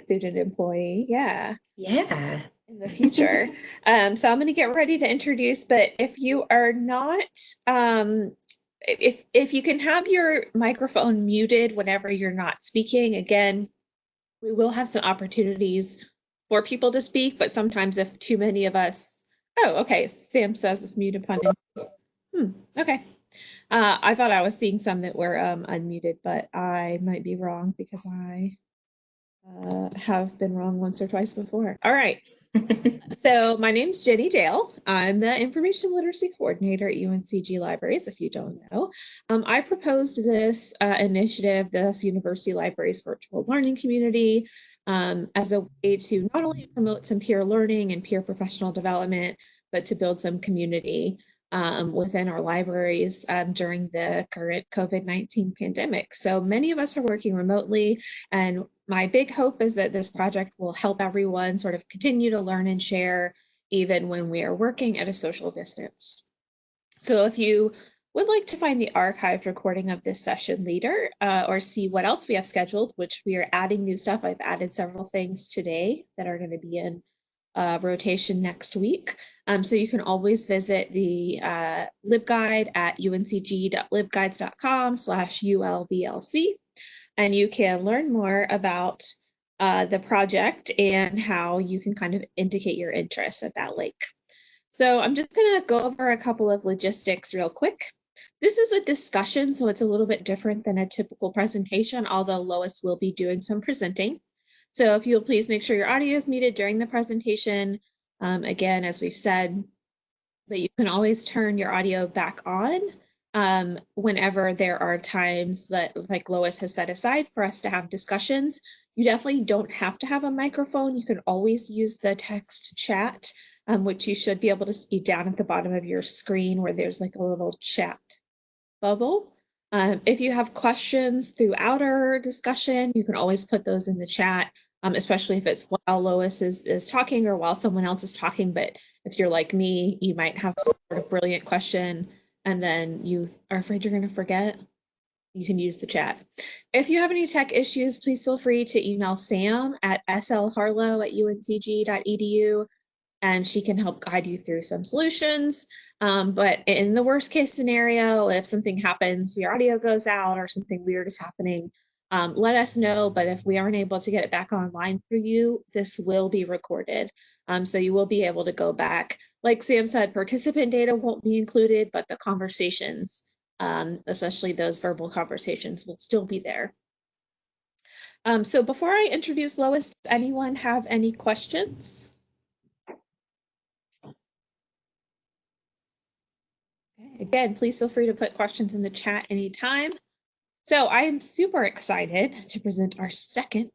student employee. Yeah. Yeah. In the future. um, so I'm going to get ready to introduce, but if you are not, um, if, if you can have your microphone muted whenever you're not speaking, again, we will have some opportunities for people to speak, but sometimes if too many of us, oh, okay, Sam says it's muted upon. Hmm, okay. Uh, I thought I was seeing some that were um, unmuted, but I might be wrong because I uh, have been wrong once or twice before. All right. so my name's Jenny Dale. I'm the Information Literacy Coordinator at UNCG Libraries, if you don't know. Um, I proposed this uh, initiative, this University Libraries Virtual Learning Community, um, as a way to not only promote some peer learning and peer professional development, but to build some community um, within our libraries um, during the current COVID-19 pandemic. So many of us are working remotely and my big hope is that this project will help everyone sort of continue to learn and share even when we are working at a social distance. So if you would like to find the archived recording of this session later uh, or see what else we have scheduled, which we are adding new stuff. I've added several things today that are going to be in uh, rotation next week. Um, so you can always visit the uh, LibGuide at uncg.libguides.com slash ulvlc, and you can learn more about uh, the project and how you can kind of indicate your interest at that link. So I'm just going to go over a couple of logistics real quick. This is a discussion, so it's a little bit different than a typical presentation, although Lois will be doing some presenting. So if you'll please make sure your audio is muted during the presentation. Um, again, as we've said, but you can always turn your audio back on um, whenever there are times that, like Lois has set aside for us to have discussions. You definitely don't have to have a microphone. You can always use the text chat, um, which you should be able to see down at the bottom of your screen where there's like a little chat bubble. Um, if you have questions throughout our discussion, you can always put those in the chat, um, especially if it's while Lois is, is talking or while someone else is talking. But if you're like me, you might have some sort of brilliant question and then you are afraid you're going to forget. You can use the chat. If you have any tech issues, please feel free to email Sam at slharlow at uncg.edu and she can help guide you through some solutions. Um, but in the worst case scenario, if something happens, your audio goes out or something weird is happening, um, let us know. But if we aren't able to get it back online for you, this will be recorded. Um, so you will be able to go back. Like Sam said, participant data won't be included, but the conversations, um, especially those verbal conversations, will still be there. Um, so before I introduce Lois, does anyone have any questions? Again, please feel free to put questions in the chat anytime. So I am super excited to present our second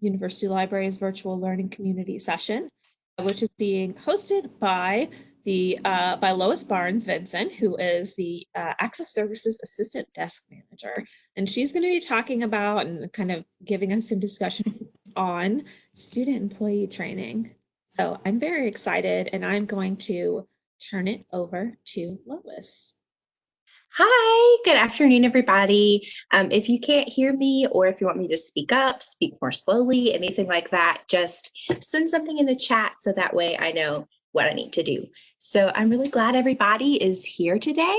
University Libraries Virtual Learning Community session, which is being hosted by the uh, by Lois Barnes Vincent, who is the uh, Access Services Assistant Desk Manager. And she's going to be talking about and kind of giving us some discussion on student employee training. So I'm very excited and I'm going to turn it over to Lois. Hi, good afternoon, everybody. Um, if you can't hear me or if you want me to speak up, speak more slowly, anything like that, just send something in the chat so that way I know what I need to do. So I'm really glad everybody is here today.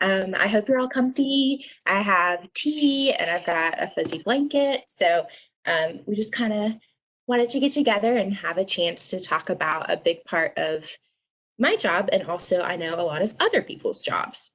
Um, I hope you're all comfy. I have tea and I've got a fuzzy blanket. So um, we just kind of wanted to get together and have a chance to talk about a big part of my job and also I know a lot of other people's jobs.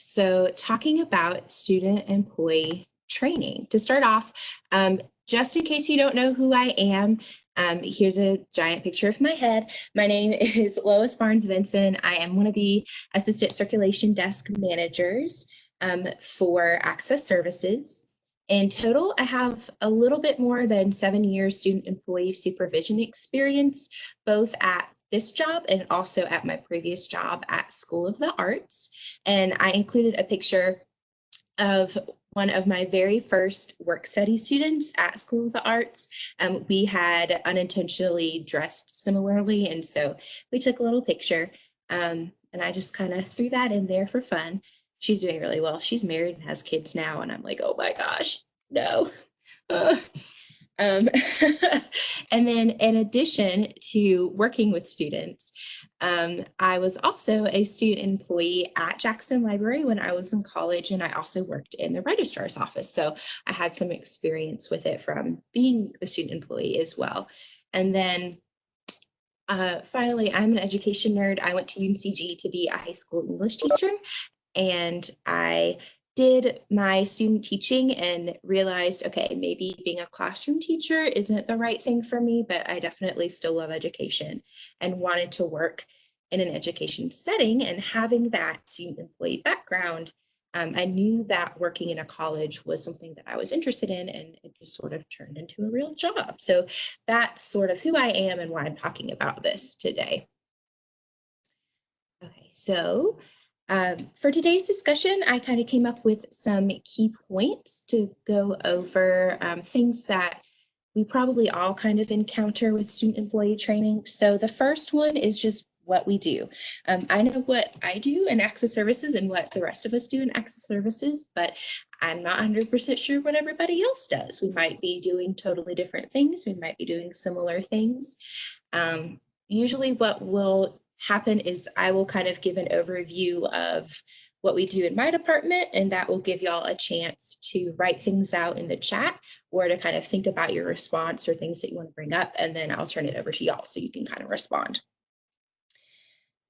So talking about student employee training. To start off, um, just in case you don't know who I am, um, here's a giant picture of my head. My name is Lois Barnes Vinson. I am one of the assistant circulation desk managers um, for Access Services. In total, I have a little bit more than seven years student employee supervision experience, both at this job and also at my previous job at School of the Arts. And I included a picture of one of my very first work study students at School of the Arts. Um, we had unintentionally dressed similarly, and so we took a little picture, um, and I just kind of threw that in there for fun. She's doing really well. She's married and has kids now, and I'm like, oh my gosh, no. Uh, Um, and then in addition to working with students, um, I was also a student employee at Jackson Library when I was in college, and I also worked in the registrar's office. So I had some experience with it from being a student employee as well. And then uh, finally, I'm an education nerd. I went to UNCG to be a high school English teacher, and I did my student teaching and realized, okay, maybe being a classroom teacher isn't the right thing for me, but I definitely still love education and wanted to work in an education setting and having that student employee background. Um, I knew that working in a college was something that I was interested in and it just sort of turned into a real job. So that's sort of who I am and why I'm talking about this today. Okay, so um, for today's discussion, I kind of came up with some key points to go over um, things that we probably all kind of encounter with student employee training. So the first one is just what we do. Um, I know what I do in access services and what the rest of us do in access services, but I'm not 100% sure what everybody else does. We might be doing totally different things. We might be doing similar things. Um, usually what will happen is I will kind of give an overview of what we do in my department, and that will give y'all a chance to write things out in the chat or to kind of think about your response or things that you want to bring up, and then I'll turn it over to y'all so you can kind of respond.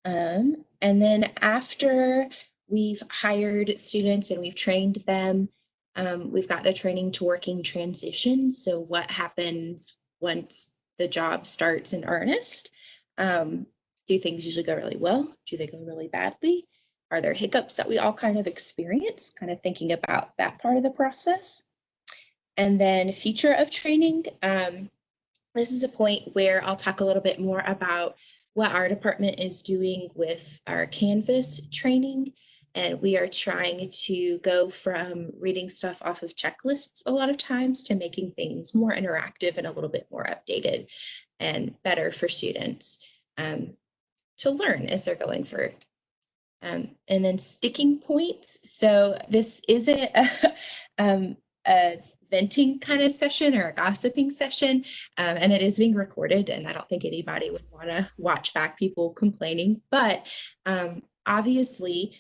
Um, and then after we've hired students and we've trained them, um, we've got the training to working transition. So what happens once the job starts in earnest? Um, do things usually go really well? Do they go really badly? Are there hiccups that we all kind of experience? Kind of thinking about that part of the process. And then future of training. Um, this is a point where I'll talk a little bit more about what our department is doing with our Canvas training. And we are trying to go from reading stuff off of checklists a lot of times to making things more interactive and a little bit more updated and better for students. Um, to learn as they're going through. Um, and then sticking points. So this isn't a, um, a venting kind of session or a gossiping session, um, and it is being recorded, and I don't think anybody would want to watch back people complaining, but um, obviously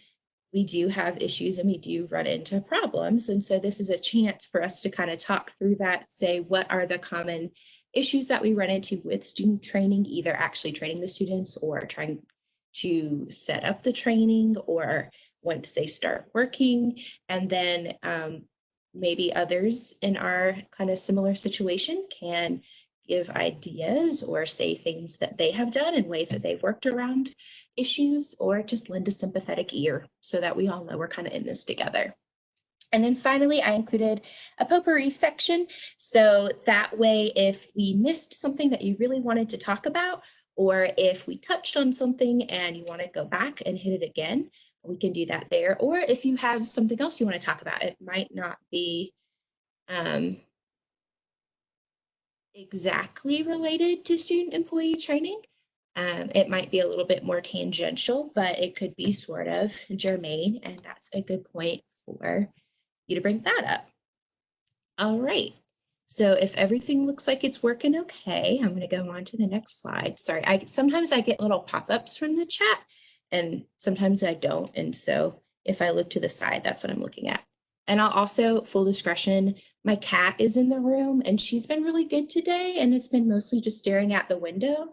we do have issues and we do run into problems. And so this is a chance for us to kind of talk through that, say what are the common issues that we run into with student training, either actually training the students or trying to set up the training or once they start working. And then um, maybe others in our kind of similar situation can give ideas or say things that they have done in ways that they've worked around issues or just lend a sympathetic ear so that we all know we're kind of in this together. And then finally, I included a potpourri section. So that way, if we missed something that you really wanted to talk about, or if we touched on something and you want to go back and hit it again, we can do that there. Or if you have something else you want to talk about, it might not be um, exactly related to student employee training. Um, it might be a little bit more tangential, but it could be sort of germane, and that's a good point for you to bring that up. All right. So if everything looks like it's working okay, I'm going to go on to the next slide. Sorry, I sometimes I get little pop-ups from the chat and sometimes I don't. And so if I look to the side, that's what I'm looking at. And I'll also, full discretion, my cat is in the room and she's been really good today and it's been mostly just staring at the window.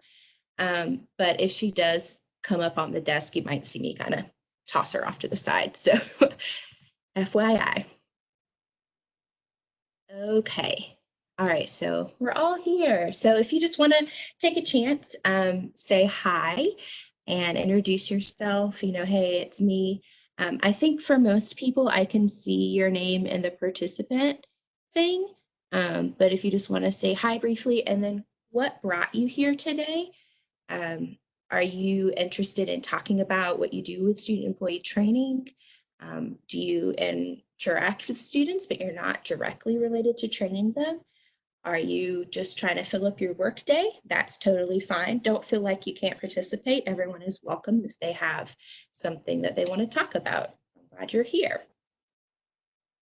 Um, but if she does come up on the desk, you might see me kind of toss her off to the side. So FYI. Okay. All right, so we're all here. So if you just want to take a chance, um, say hi and introduce yourself, you know, hey, it's me. Um, I think for most people, I can see your name in the participant thing. Um, but if you just want to say hi briefly and then what brought you here today? Um, are you interested in talking about what you do with student employee training? Um, do you interact with students, but you're not directly related to training them? Are you just trying to fill up your workday? That's totally fine. Don't feel like you can't participate. Everyone is welcome if they have something that they want to talk about. I'm glad you're here.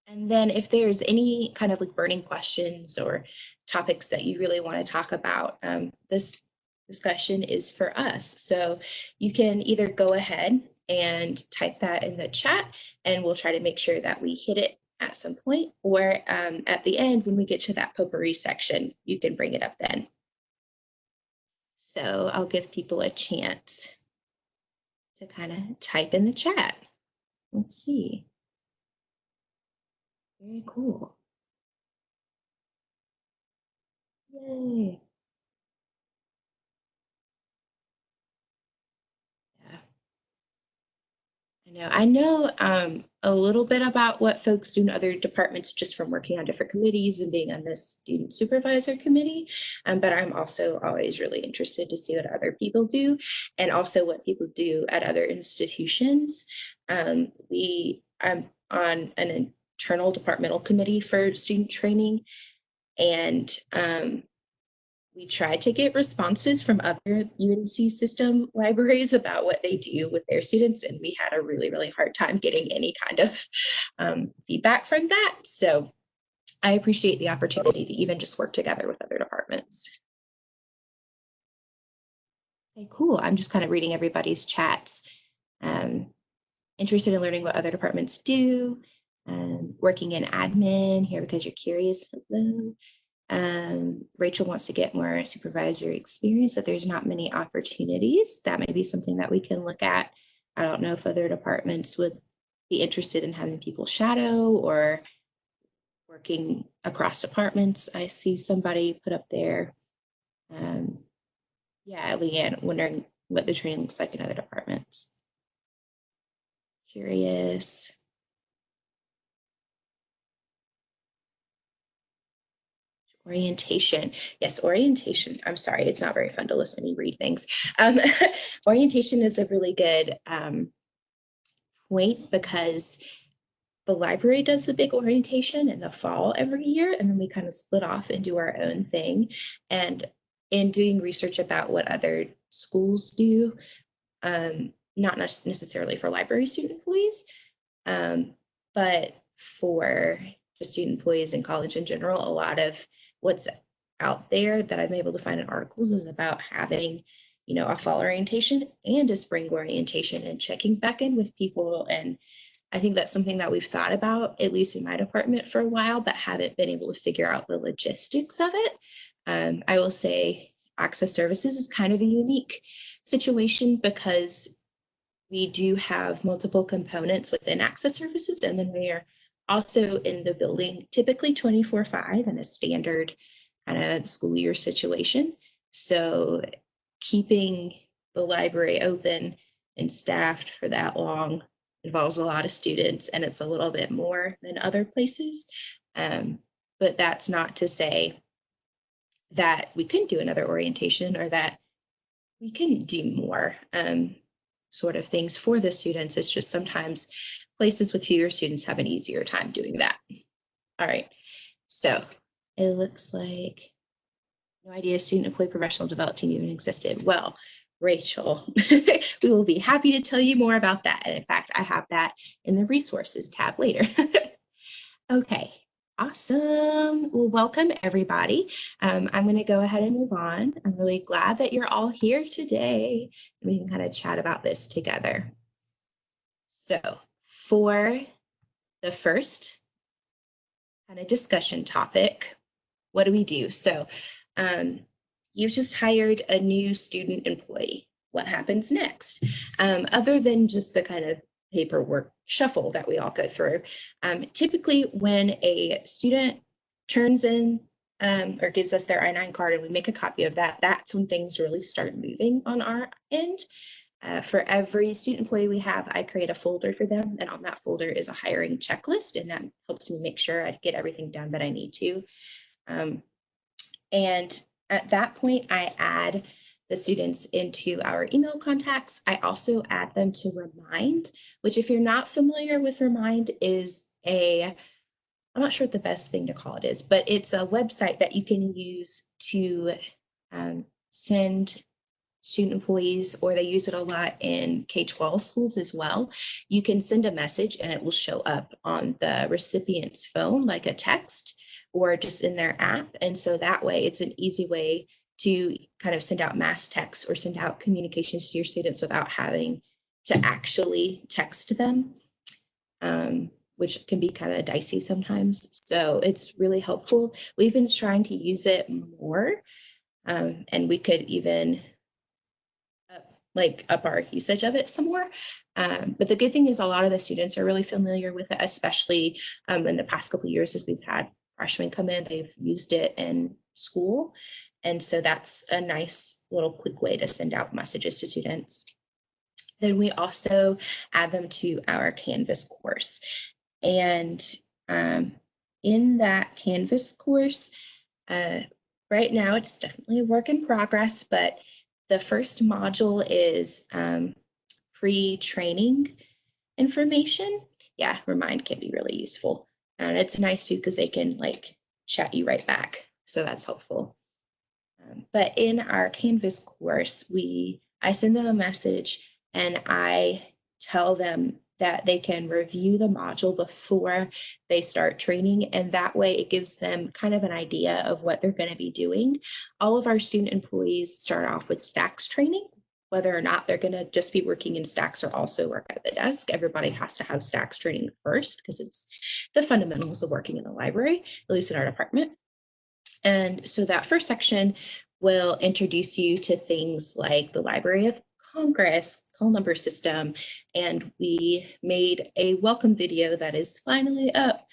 And then if there's any kind of like burning questions or topics that you really want to talk about, um, this discussion is for us. So you can either go ahead and type that in the chat and we'll try to make sure that we hit it at some point or um, at the end when we get to that potpourri section, you can bring it up then. So I'll give people a chance to kind of type in the chat. Let's see. Very cool. Yay. Yeah. I know. I know um, a little bit about what folks do in other departments just from working on different committees and being on the student supervisor committee. Um, but I'm also always really interested to see what other people do and also what people do at other institutions. Um, we, I'm on an internal departmental committee for student training. And um, we tried to get responses from other UNC system libraries about what they do with their students, and we had a really, really hard time getting any kind of um, feedback from that. So I appreciate the opportunity to even just work together with other departments. Okay, cool. I'm just kind of reading everybody's chats. Um, interested in learning what other departments do um, working in admin here because you're curious. Hello. Um, Rachel wants to get more supervisory experience, but there's not many opportunities. That may be something that we can look at. I don't know if other departments would be interested in having people shadow or working across departments. I see somebody put up there. Um, yeah, Leanne, wondering what the training looks like in other departments. Curious. Orientation. Yes, orientation. I'm sorry, it's not very fun to listen to me read things. Um, orientation is a really good um, point because the library does the big orientation in the fall every year, and then we kind of split off and do our own thing. And in doing research about what other schools do, um, not necessarily for library student employees, um, but for just student employees in college in general, a lot of what's out there that I'm able to find in articles is about having, you know, a fall orientation and a spring orientation and checking back in with people. And I think that's something that we've thought about, at least in my department for a while, but haven't been able to figure out the logistics of it. Um, I will say access services is kind of a unique situation because we do have multiple components within access services and then we are also in the building, typically 24 five in a standard kind of school year situation. So keeping the library open and staffed for that long involves a lot of students and it's a little bit more than other places. Um, but that's not to say that we couldn't do another orientation or that we couldn't do more um, sort of things for the students. It's just sometimes places with fewer students have an easier time doing that. All right, so it looks like no idea student employee professional development team even existed. Well, Rachel, we will be happy to tell you more about that. And in fact, I have that in the resources tab later. okay, awesome. Well, welcome everybody. Um, I'm going to go ahead and move on. I'm really glad that you're all here today. We can kind of chat about this together. So for the first kind of discussion topic, what do we do? So um, you've just hired a new student employee. What happens next? Um, other than just the kind of paperwork shuffle that we all go through. Um, typically when a student turns in um, or gives us their I-9 card and we make a copy of that, that's when things really start moving on our end. Uh, for every student employee we have, I create a folder for them. And on that folder is a hiring checklist. And that helps me make sure I get everything done that I need to. Um, and at that point, I add the students into our email contacts. I also add them to Remind, which if you're not familiar with Remind is a, I'm not sure what the best thing to call it is, but it's a website that you can use to um, send student employees, or they use it a lot in K-12 schools as well. You can send a message and it will show up on the recipient's phone like a text or just in their app. And so that way it's an easy way to kind of send out mass texts or send out communications to your students without having to actually text them, um, which can be kind of dicey sometimes. So it's really helpful. We've been trying to use it more um, and we could even like up our usage of it some more. Um, but the good thing is a lot of the students are really familiar with it, especially um, in the past couple years as we've had freshmen come in, they've used it in school. And so that's a nice little quick way to send out messages to students. Then we also add them to our Canvas course. And um, in that Canvas course, uh, right now it's definitely a work in progress, but the first module is um, free training information. Yeah, Remind can be really useful. And it's nice too because they can like chat you right back. So that's helpful. Um, but in our Canvas course, we I send them a message and I tell them that they can review the module before they start training. And that way it gives them kind of an idea of what they're going to be doing. All of our student employees start off with stacks training. Whether or not they're going to just be working in stacks or also work at the desk, everybody has to have stacks training first because it's the fundamentals of working in the library, at least in our department. And so that first section will introduce you to things like the Library of Congress, call number system, and we made a welcome video that is finally up,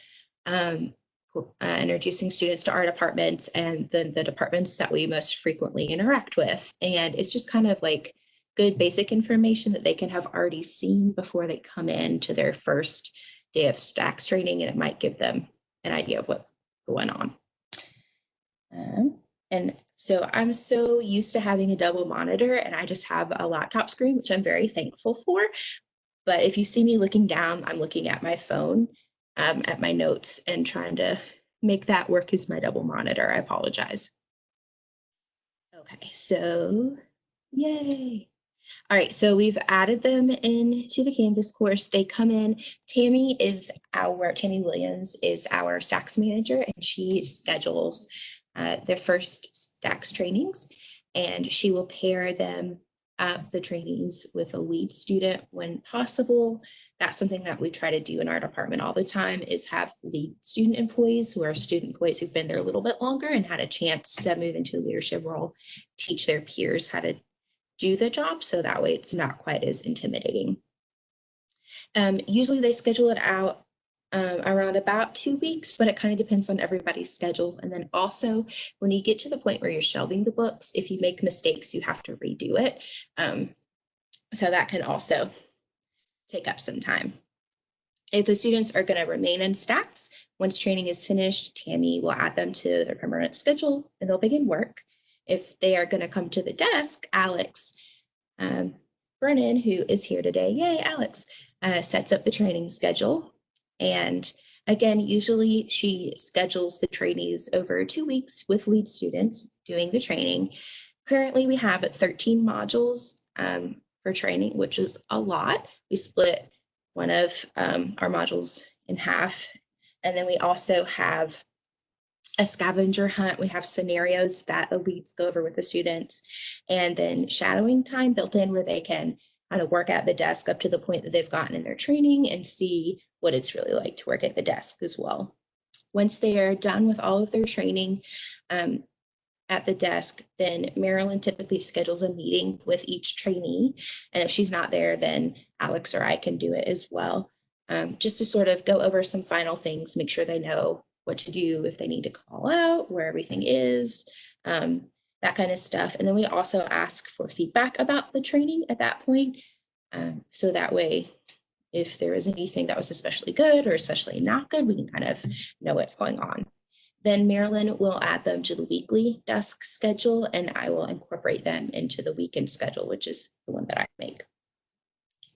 um, uh, introducing students to our departments and then the departments that we most frequently interact with. And it's just kind of like good basic information that they can have already seen before they come in to their first day of stacks training, and it might give them an idea of what's going on. Um, and so I'm so used to having a double monitor and I just have a laptop screen, which I'm very thankful for. But if you see me looking down, I'm looking at my phone, um, at my notes and trying to make that work as my double monitor. I apologize. Okay, so yay. All right, so we've added them into the Canvas course. They come in. Tammy is our, Tammy Williams is our stacks manager and she schedules uh, their first stacks trainings and she will pair them up the trainings with a lead student when possible. That's something that we try to do in our department all the time is have lead student employees who are student employees who've been there a little bit longer and had a chance to move into a leadership role, teach their peers how to do the job. So that way it's not quite as intimidating. Um, usually they schedule it out um, around about two weeks, but it kind of depends on everybody's schedule. And then also when you get to the point where you're shelving the books, if you make mistakes, you have to redo it. Um, so that can also take up some time. If the students are going to remain in stacks, once training is finished, Tammy will add them to their permanent schedule and they'll begin work. If they are going to come to the desk, Alex um, Brennan, who is here today, yay, Alex, uh, sets up the training schedule and again, usually she schedules the trainees over two weeks with lead students doing the training. Currently, we have 13 modules um, for training, which is a lot. We split one of um, our modules in half. And then we also have a scavenger hunt. We have scenarios that leads go over with the students and then shadowing time built in where they can kind of work at the desk up to the point that they've gotten in their training and see what it's really like to work at the desk as well. Once they are done with all of their training um, at the desk, then Marilyn typically schedules a meeting with each trainee. And if she's not there, then Alex or I can do it as well. Um, just to sort of go over some final things, make sure they know what to do if they need to call out, where everything is, um, that kind of stuff. And then we also ask for feedback about the training at that point. Um, so that way if there is anything that was especially good or especially not good, we can kind of know what's going on. Then Marilyn will add them to the weekly desk schedule and I will incorporate them into the weekend schedule, which is the one that I make.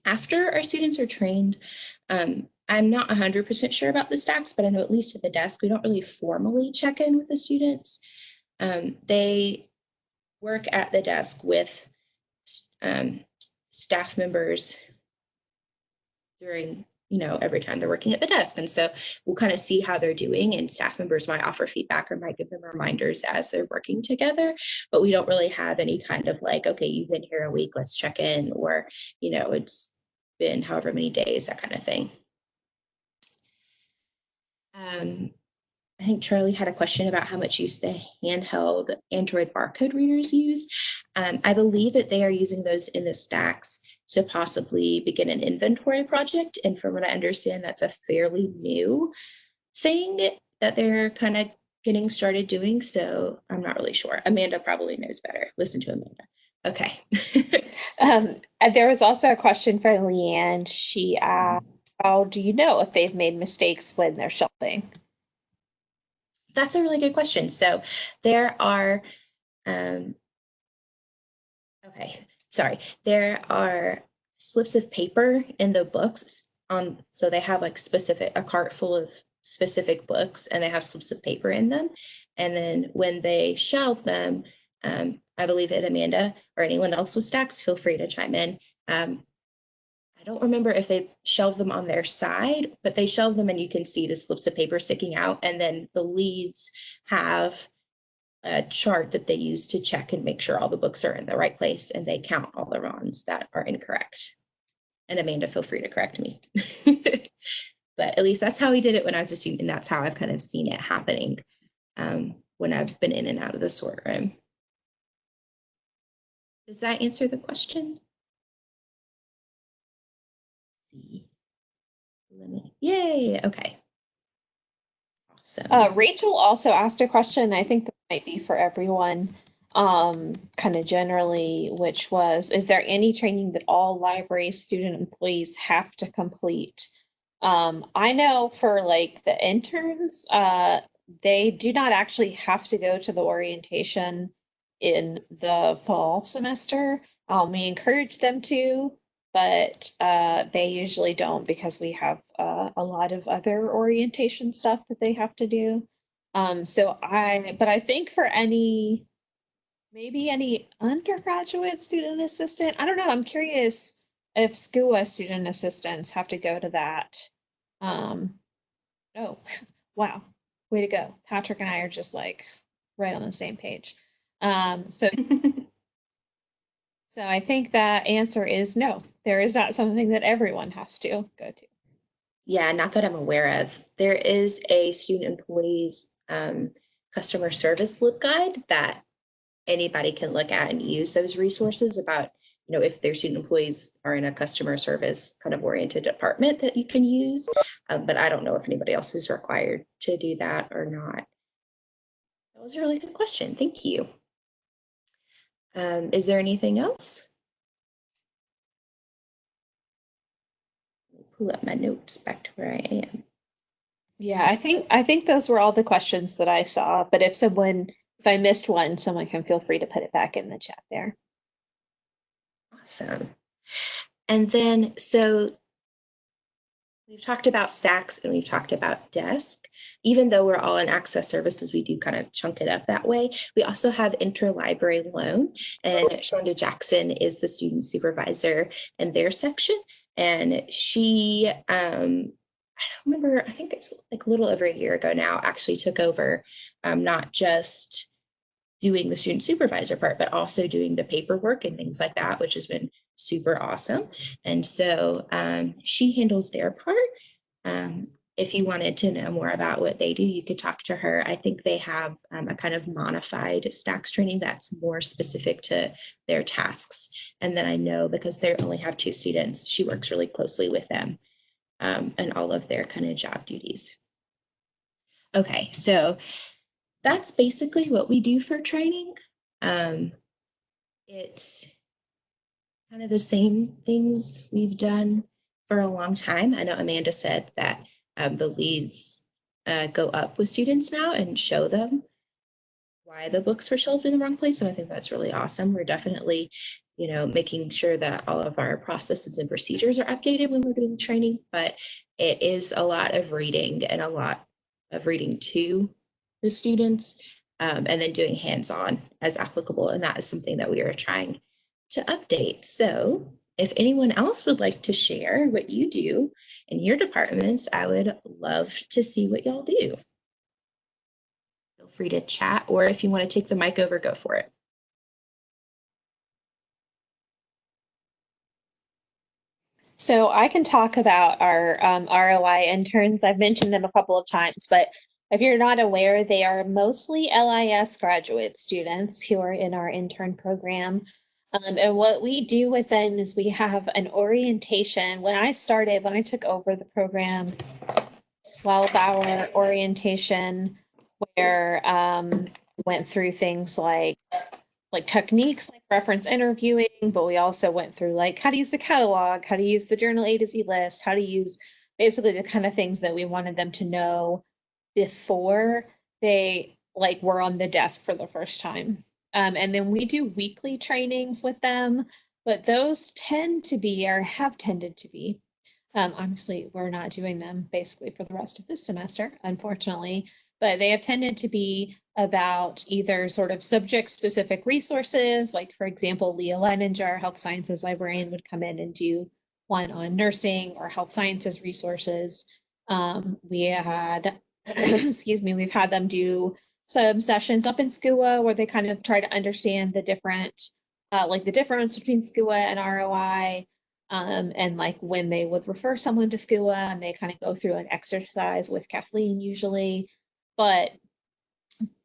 After our students are trained, um, I'm not 100% sure about the stacks, but I know at least at the desk, we don't really formally check in with the students. Um, they work at the desk with um, staff members during, you know, every time they're working at the desk. And so we'll kind of see how they're doing and staff members might offer feedback or might give them reminders as they're working together. But we don't really have any kind of like, okay, you've been here a week, let's check in, or, you know, it's been however many days, that kind of thing. Um, I think Charlie had a question about how much use the handheld Android barcode readers use. Um, I believe that they are using those in the stacks to possibly begin an inventory project. And from what I understand, that's a fairly new thing that they're kind of getting started doing. So I'm not really sure. Amanda probably knows better. Listen to Amanda. Okay. Um, there was also a question from Leanne. She asked, how do you know if they've made mistakes when they're shelving? That's a really good question. So there are, um, okay, sorry, there are slips of paper in the books on, so they have like specific, a cart full of specific books and they have slips of paper in them. And then when they shelve them, um, I believe it Amanda or anyone else with stacks, feel free to chime in. Um, don't remember if they shelve them on their side, but they shelve them and you can see the slips of paper sticking out. And then the leads have a chart that they use to check and make sure all the books are in the right place and they count all the ones that are incorrect. And Amanda, feel free to correct me. but at least that's how we did it when I was a student, and that's how I've kind of seen it happening um, when I've been in and out of the sort room. Does that answer the question? see. Let me, yay, okay. Awesome. Uh, Rachel also asked a question. I think that might be for everyone, um, kind of generally, which was, is there any training that all library student employees have to complete? Um, I know for like the interns, uh, they do not actually have to go to the orientation in the fall semester. Um, we encourage them to, but uh, they usually don't because we have uh, a lot of other orientation stuff that they have to do. Um, so I, but I think for any, maybe any undergraduate student assistant, I don't know, I'm curious if SCUA student assistants have to go to that. Um, oh, wow, way to go. Patrick and I are just like right on the same page. Um, so so I think that answer is no. There is not something that everyone has to go to. Yeah, not that I'm aware of. There is a student employees um, customer service LibGuide that anybody can look at and use those resources about, you know, if their student employees are in a customer service kind of oriented department that you can use. Um, but I don't know if anybody else is required to do that or not. That was a really good question. Thank you. Um, is there anything else? Pull up my notes back to where I am. Yeah, I think I think those were all the questions that I saw, but if someone if I missed one, someone can feel free to put it back in the chat there. Awesome. And then, so we've talked about stacks and we've talked about desk. Even though we're all in access services, we do kind of chunk it up that way. We also have interlibrary loan and Shonda Jackson is the student supervisor in their section. And she, um, I don't remember, I think it's like a little over a year ago now, actually took over um, not just doing the student supervisor part, but also doing the paperwork and things like that, which has been super awesome. And so um, she handles their part. Um, if you wanted to know more about what they do, you could talk to her. I think they have um, a kind of modified stacks training that's more specific to their tasks. And then I know because they only have two students, she works really closely with them um, and all of their kind of job duties. Okay, so that's basically what we do for training. Um, it's kind of the same things we've done for a long time. I know Amanda said that um, the leads uh, go up with students now and show them why the books were shelved in the wrong place. And I think that's really awesome. We're definitely, you know, making sure that all of our processes and procedures are updated when we're doing training, but it is a lot of reading and a lot of reading to the students um, and then doing hands-on as applicable. And that is something that we are trying to update. So if anyone else would like to share what you do in your departments, I would love to see what y'all do. Feel free to chat, or if you want to take the mic over, go for it. So I can talk about our um, ROI interns. I've mentioned them a couple of times, but if you're not aware, they are mostly LIS graduate students who are in our intern program. Um, and what we do with them is we have an orientation. When I started, when I took over the program, 12 hour orientation where um, went through things like like techniques like reference interviewing, but we also went through like how to use the catalog, how to use the journal A to Z list, how to use basically the kind of things that we wanted them to know before they like were on the desk for the first time. Um, and then we do weekly trainings with them, but those tend to be or have tended to be. Um, obviously, we're not doing them basically for the rest of this semester, unfortunately, but they have tended to be about either sort of subject specific resources, like for example, Leah Leininger, health sciences librarian would come in and do one on nursing or health sciences resources. Um, we had, excuse me, we've had them do some sessions up in SCUA where they kind of try to understand the different, uh, like the difference between SCUA and ROI, um, and like when they would refer someone to SCUA and they kind of go through an exercise with Kathleen usually. But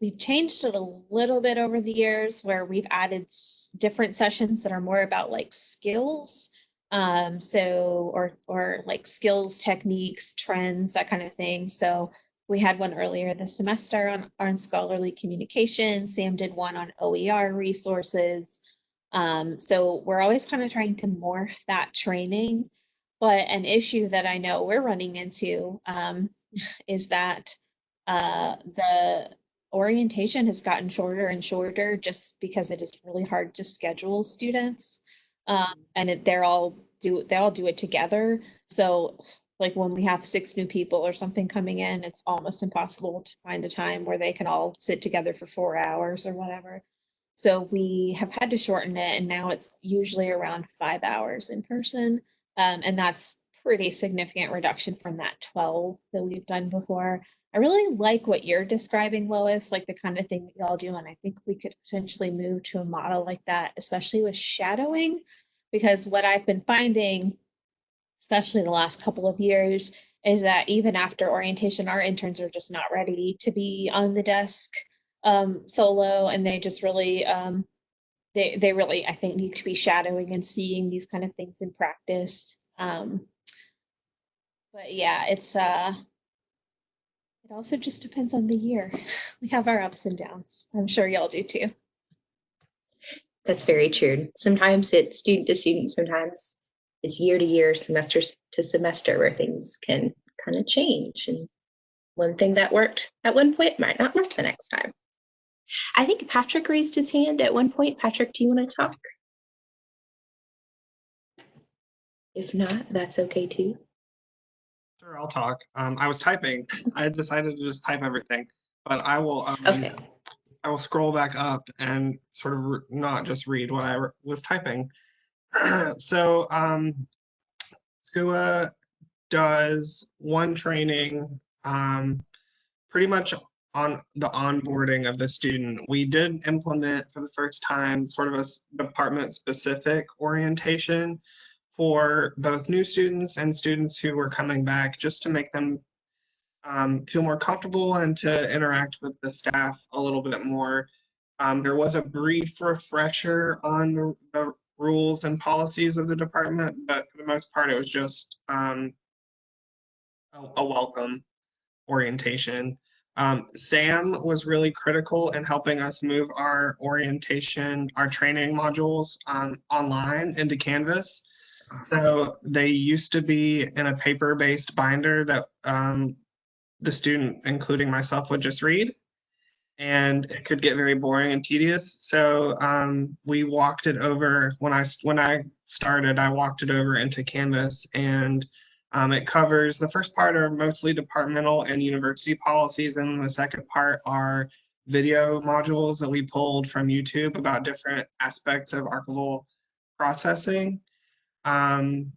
we've changed it a little bit over the years where we've added different sessions that are more about like skills. Um, so, or, or like skills, techniques, trends, that kind of thing. So we had one earlier this semester on, on scholarly communication. Sam did one on OER resources. Um, so we're always kind of trying to morph that training. But an issue that I know we're running into um, is that uh, the orientation has gotten shorter and shorter just because it is really hard to schedule students. Um, and it, they're all do they all do it together. So like when we have six new people or something coming in, it's almost impossible to find a time where they can all sit together for four hours or whatever. So we have had to shorten it and now it's usually around five hours in person. Um, and that's pretty significant reduction from that 12 that we've done before. I really like what you're describing, Lois, like the kind of thing that y'all do. And I think we could potentially move to a model like that, especially with shadowing, because what I've been finding, especially the last couple of years, is that even after orientation, our interns are just not ready to be on the desk um, solo, and they just really, um, they they really, I think, need to be shadowing and seeing these kind of things in practice. Um, but yeah, it's uh, it also just depends on the year. We have our ups and downs. I'm sure y'all do too. That's very true. Sometimes it's student to student, sometimes it's year to year, semester to semester where things can kind of change. And one thing that worked at one point might not work the next time. I think Patrick raised his hand at one point. Patrick, do you want to talk? If not, that's okay too. Sure, I'll talk. Um, I was typing. I decided to just type everything, but I will. Um, Okay. I will scroll back up and sort of not just read what I was typing. so, um, SCUA does one training, um, pretty much on the onboarding of the student. We did implement for the first time sort of a department-specific orientation for both new students and students who were coming back, just to make them um, feel more comfortable and to interact with the staff a little bit more. Um, there was a brief refresher on the, the rules and policies of the department, but for the most part, it was just um, a, a welcome orientation. Um, Sam was really critical in helping us move our orientation, our training modules um, online into Canvas. So they used to be in a paper-based binder that um, the student, including myself, would just read. And it could get very boring and tedious. So um, we walked it over when I when I started. I walked it over into Canvas, and um, it covers the first part are mostly departmental and university policies, and the second part are video modules that we pulled from YouTube about different aspects of archival processing, um,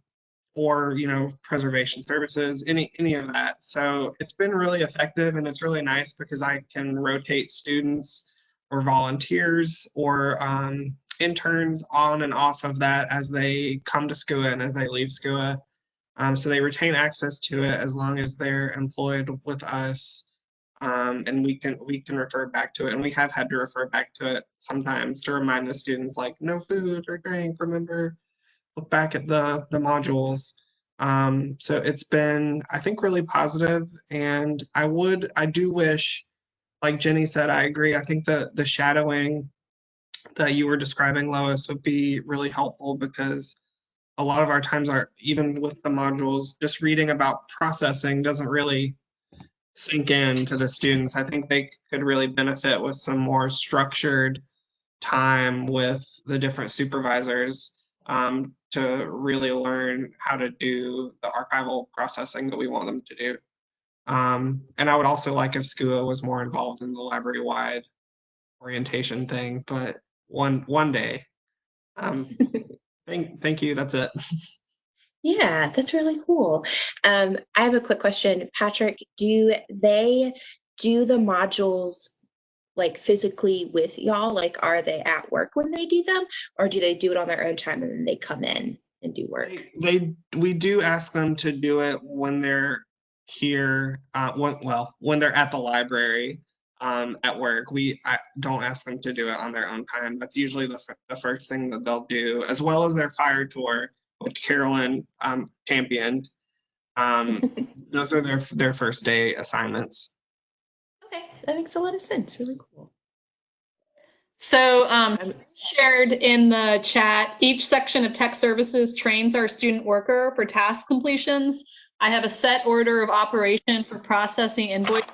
or you know preservation services, any any of that. So it's been really effective, and it's really nice because I can rotate students or volunteers or um, interns on and off of that as they come to SCUA and as they leave SCUA. Um, so they retain access to it as long as they're employed with us. Um, and we can we can refer back to it. And we have had to refer back to it sometimes to remind the students like no food or drink, remember, look back at the the modules. Um, so it's been, I think, really positive, and I would, I do wish, like Jenny said, I agree. I think the the shadowing that you were describing, Lois, would be really helpful because a lot of our times are even with the modules, just reading about processing doesn't really sink in to the students. I think they could really benefit with some more structured time with the different supervisors um, to really learn how to do the archival processing that we want them to do. Um, and I would also like if SCUA was more involved in the library-wide orientation thing, but one one day. Um, thank thank you. That's it. Yeah, that's really cool. Um, I have a quick question. Patrick, do they do the modules like physically with y'all? Like, are they at work when they do them, or do they do it on their own time and then they come in and do work? They, they we do ask them to do it when they're here. Uh, when, well, when they're at the library um, at work. We I don't ask them to do it on their own time. That's usually the, f- the first thing that they'll do, as well as their fire tour, which Carolyn um, championed. Um, those are their their first day assignments. That makes a lot of sense. Really cool. So um, Um, shared in the chat, each section of tech services trains our student worker for task completions. I have a set order of operation for processing invoice.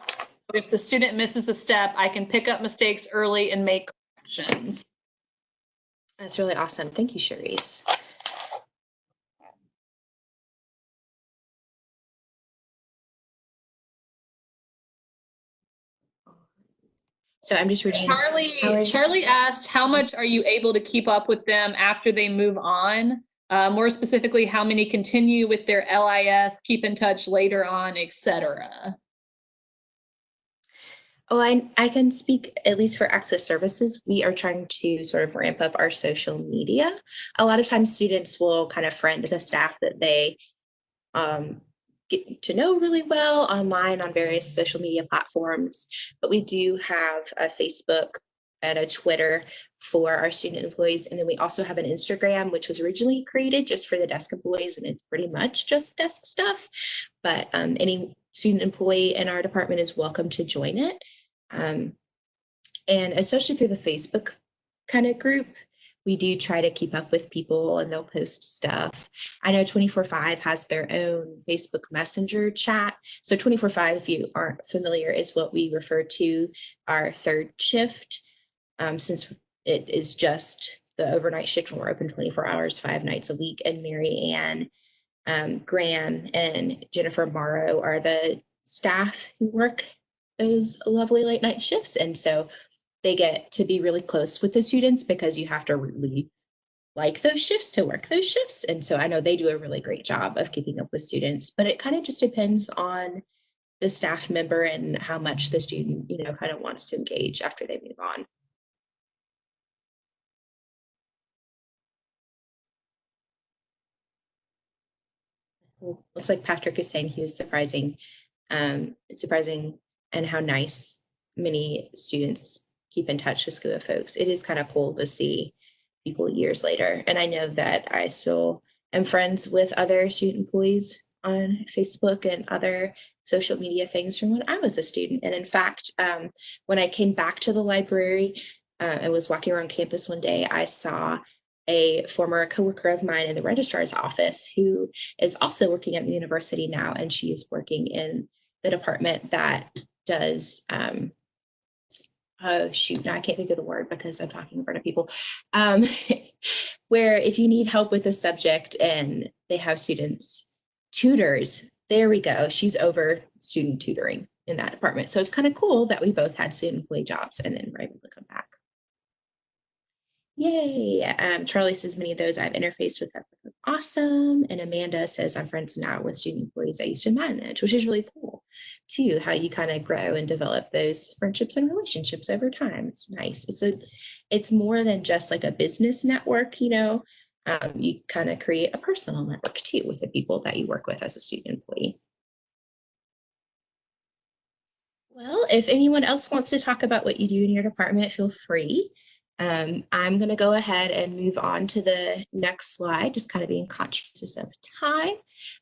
If the student misses a step, I can pick up mistakes early and make corrections. That's really awesome. Thank you, Cherise. So I'm just reading. Charlie, Charlie asked, how much are you able to keep up with them after they move on? Uh, more specifically, how many continue with their LIS, keep in touch later on, et cetera? Oh, I, I can speak at least for access services. We are trying to sort of ramp up our social media. A lot of times students will kind of friend the staff that they um, get to know really well online on various social media platforms. But we do have a Facebook and a Twitter for our student employees. And then we also have an Instagram, which was originally created just for the desk employees and is pretty much just desk stuff. But um, any student employee in our department is welcome to join it. Um, and especially through the Facebook kind of group, we do try to keep up with people and they'll post stuff. I know 24/5 has their own Facebook Messenger chat. So 24/5, if you aren't familiar, is what we refer to our third shift, um, since it is just the overnight shift when we're open 24 hours, five nights a week. And Mary Ann, um, Graham, and Jennifer Morrow are the staff who work those lovely late night shifts. And so they get to be really close with the students because you have to really like those shifts to work those shifts. And so I know they do a really great job of keeping up with students, but it kind of just depends on the staff member and how much the student, you know, kind of wants to engage after they move on. Looks like Patrick is saying he was surprising, um, surprising and how nice many students keep in touch with SCUA folks. It is kind of cool to see people years later. And I know that I still am friends with other student employees on Facebook and other social media things from when I was a student. And in fact, um, when I came back to the library, uh, I was walking around campus one day, I saw a former coworker of mine in the registrar's office who is also working at the university now, and she is working in the department that does um, oh shoot, now I can't think of the word because I'm talking in front of people. Um, where if you need help with a subject and they have students, tutors, there we go. She's over student tutoring in that department. So it's kind of cool that we both had student employee jobs and then were able to come back. Yay. Um, Charlie says many of those I've interfaced with have awesome. And Amanda says I'm friends now with student employees I used to manage, which is really cool too, how you kind of grow and develop those friendships and relationships over time. It's nice. It's a it's more than just like a business network, you know. Um, you kind of create a personal network too with the people that you work with as a student employee. Well, if anyone else wants to talk about what you do in your department, feel free. Um, I'm going to go ahead and move on to the next slide, just kind of being conscious of time.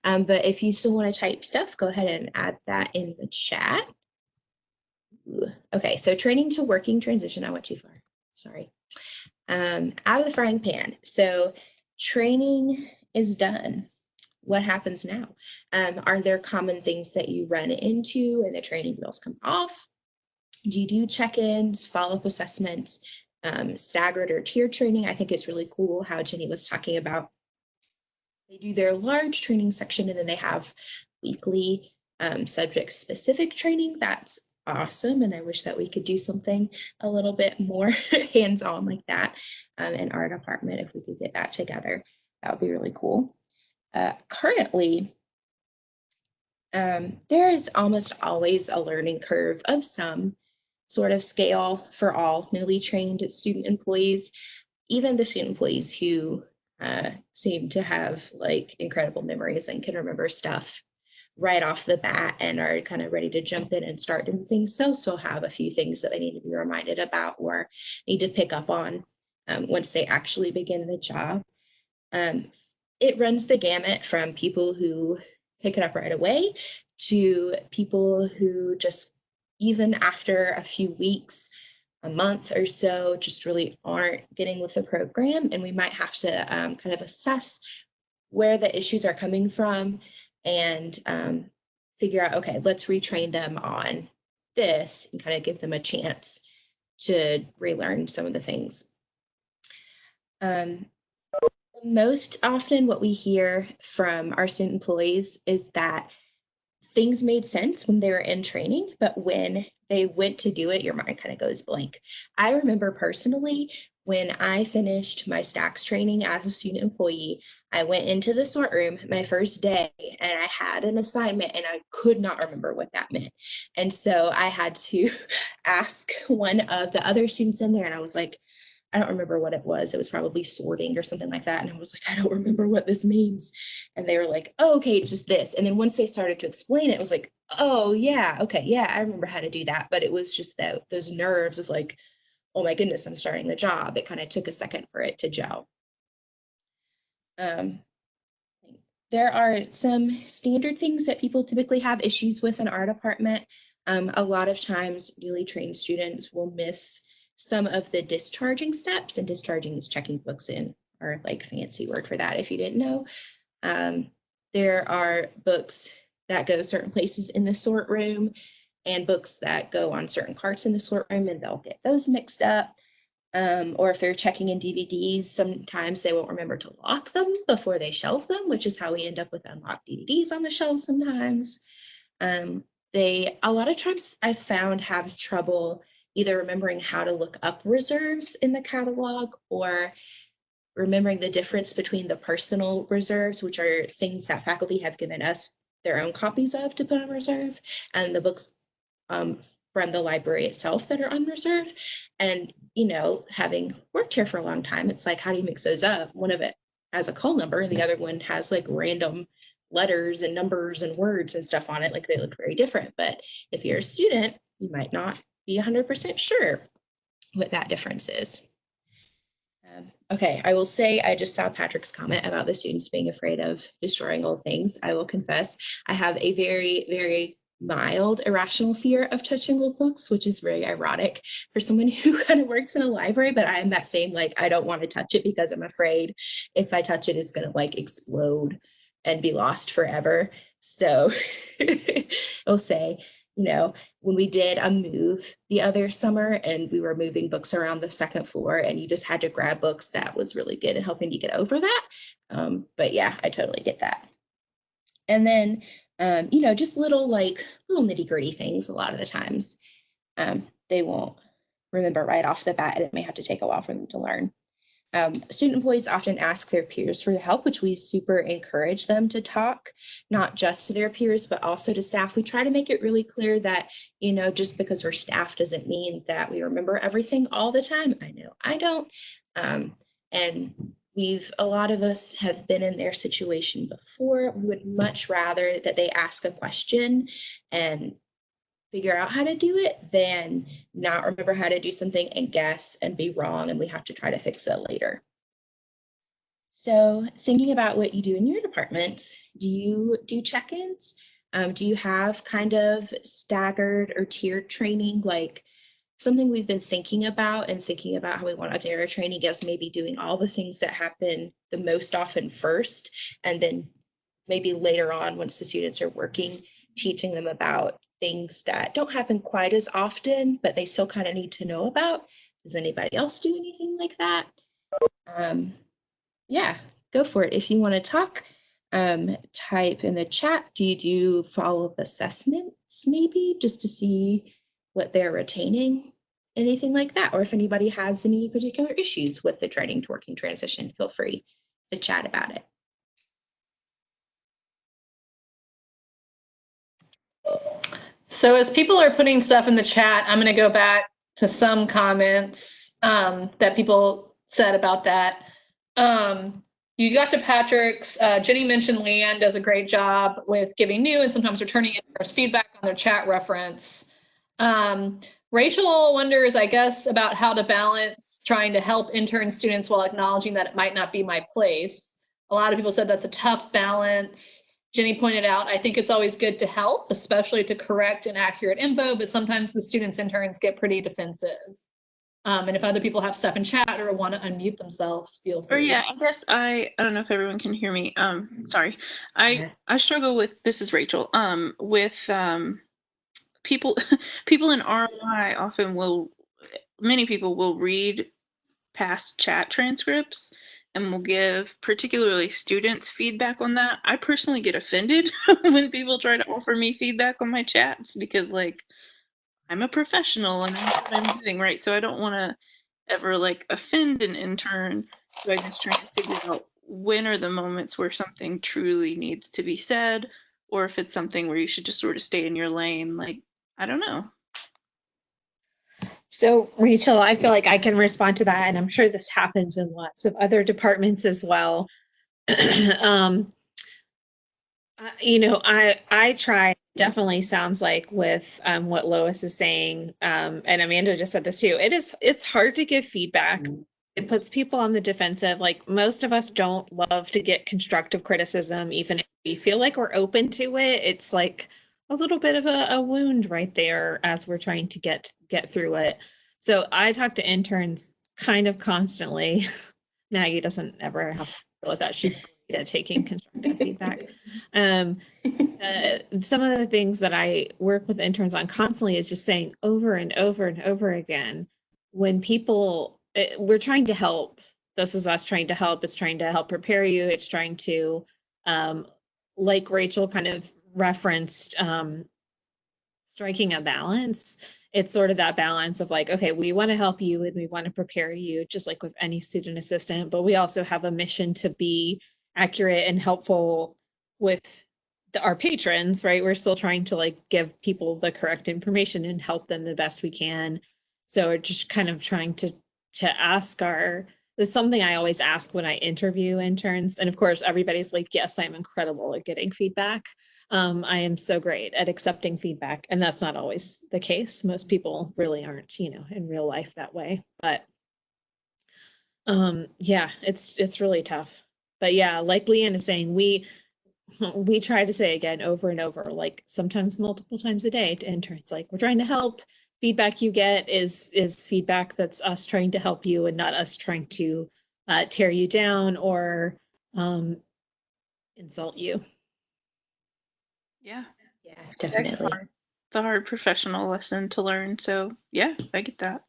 Um, but if you still want to type stuff, go ahead and add that in the chat. Okay, so training to working transition. I went too far. Sorry. Um, out of the frying pan. So training is done. What happens now? Um, are there common things that you run into and the training wheels come off? Do you do check-ins, follow-up assessments, um, staggered or tiered training? I think it's really cool how Jenny was talking about. They do their large training section and then they have weekly um, subject-specific training. That's awesome. And I wish that we could do something a little bit more hands-on like that um, in our department if we could get that together. That would be really cool. Uh, currently, um, there is almost always a learning curve of some sort of scale for all newly trained student employees, even the student employees who uh, seem to have like incredible memories and can remember stuff right off the bat and are kind of ready to jump in and start doing things. So, so have a few things that they need to be reminded about or need to pick up on um, once they actually begin the job. Um, it runs the gamut from people who pick it up right away to people who just even after a few weeks a month or so just really aren't getting with the program and we might have to um, kind of assess where the issues are coming from and um, figure out okay let's retrain them on this and kind of give them a chance to relearn some of the things. Um, most often what we hear from our student employees is that things made sense when they were in training, but when they went to do it, your mind kind of goes blank. I remember personally when I finished my stacks training as a student employee, I went into the sort room my first day and I had an assignment and I could not remember what that meant. And so I had to ask one of the other students in there and I was like, I don't remember what it was. It was probably sorting or something like that. And I was like, I don't remember what this means. And they were like, oh, okay, it's just this. And then once they started to explain it, it was like, oh, yeah, okay, yeah, I remember how to do that. But it was just that those nerves of like, oh my goodness, I'm starting the job. It kind of took a second for it to gel. Um, there are some standard things that people typically have issues with in our department. Um, a lot of times newly trained students will miss some of the discharging steps and discharging is checking books in or like fancy word for that if you didn't know. Um, there are books that go certain places in the sort room and books that go on certain carts in the sort room and they'll get those mixed up. Um, or if they're checking in DVDs, sometimes they won't remember to lock them before they shelve them, which is how we end up with unlocked DVDs on the shelves sometimes. Um, they, a lot of times I've found have trouble either remembering how to look up reserves in the catalog or remembering the difference between the personal reserves, which are things that faculty have given us their own copies of to put on reserve, and the books um, from the library itself that are on reserve. And, you know, having worked here for a long time, it's like, how do you mix those up? One of it has a call number and the other one has like random letters and numbers and words and stuff on it. Like they look very different. But if you're a student, you might not be 100% sure what that difference is. Um, okay, I will say I just saw Patrick's comment about the students being afraid of destroying old things. I will confess I have a very, very mild irrational fear of touching old books, which is very ironic for someone who kind of works in a library, but I am that same, like, I don't want to touch it because I'm afraid if I touch it, it's going to like explode and be lost forever. So I'll say you know, when we did a move the other summer and we were moving books around the second floor and you just had to grab books, that was really good at helping you get over that. Um, but yeah, I totally get that. And then, um, you know, just little like little nitty gritty things a lot of the times um, they won't remember right off the bat and it may have to take a while for them to learn. Um, student employees often ask their peers for help, which we super encourage them to talk, not just to their peers, but also to staff. We try to make it really clear that, you know, just because we're staff doesn't mean that we remember everything all the time. I know I don't. Um, and we've, a lot of us have been in their situation before. We would much rather that they ask a question and figure out how to do it than not remember how to do something and guess and be wrong and we have to try to fix it later. So thinking about what you do in your departments, do you do check-ins? Um, do you have kind of staggered or tiered training like something we've been thinking about and thinking about how we want our training is maybe doing all the things that happen the most often first and then maybe later on once the students are working teaching them about things that don't happen quite as often, but they still kind of need to know about. Does anybody else do anything like that? Um, yeah, go for it. If you want to talk, um, type in the chat. Do you do follow-up assessments maybe just to see what they're retaining? Anything like that? Or if anybody has any particular issues with the training to working transition, feel free to chat about it. So as people are putting stuff in the chat, I'm going to go back to some comments um, that people said about that. Um, you got to Patrick's. Uh, Jenny mentioned Leanne does a great job with giving new and sometimes returning interest feedback on their chat reference. Um, Rachel wonders, I guess, about how to balance trying to help intern students while acknowledging that it might not be my place. A lot of people said that's a tough balance. Jenny pointed out, I think it's always good to help, especially to correct inaccurate info, but sometimes the students interns get pretty defensive. Um, and if other people have stuff in chat or want to unmute themselves, feel Or free. yeah, I guess I I don't know if everyone can hear me. Um, sorry, I I struggle with this is Rachel. Um, with um, people people in ROI often will many people will read past chat transcripts and we'll give particularly students feedback on that. I personally get offended when people try to offer me feedback on my chats because like I'm a professional and I know what I'm doing right. So I don't want to ever like offend an intern. So I just trying to figure out when are the moments where something truly needs to be said, or if it's something where you should just sort of stay in your lane. Like, I don't know. So Rachel, I feel like I can respond to that, and I'm sure this happens in lots of other departments as well. um, uh, you know, I I try. Definitely sounds like with um, what Lois is saying, um, and Amanda just said this too. It is it's hard to give feedback. It puts people on the defensive. Like most of us don't love to get constructive criticism, even if we feel like we're open to it. It's like a little bit of a, a wound right there as we're trying to get get through it. So I talk to interns kind of constantly. Maggie doesn't ever have to deal with that. She's great at taking constructive feedback. Um, uh, some of the things that I work with interns on constantly is just saying over and over and over again when people it, we're trying to help. This is us trying to help. It's trying to help prepare you. It's trying to, um, like Rachel kind of referenced um, striking a balance. It's sort of that balance of like, okay, we want to help you and we want to prepare you, just like with any student assistant, but we also have a mission to be accurate and helpful with the, our patrons, right? We're still trying to like give people the correct information and help them the best we can. So we're just kind of trying to to ask our it's something I always ask when I interview interns. And of course, everybody's like, yes, I'm incredible at getting feedback. Um, I am so great at accepting feedback. And that's not always the case. Most people really aren't, you know, in real life that way. But um, yeah, it's it's really tough. But yeah, like Leanne is saying, we we try to say again over and over, like sometimes multiple times a day to interns, like we're trying to help feedback you get is is feedback that's us trying to help you and not us trying to uh, tear you down or um, insult you. Yeah, Yeah, definitely. hard. It's a hard professional lesson to learn. So yeah, I get that.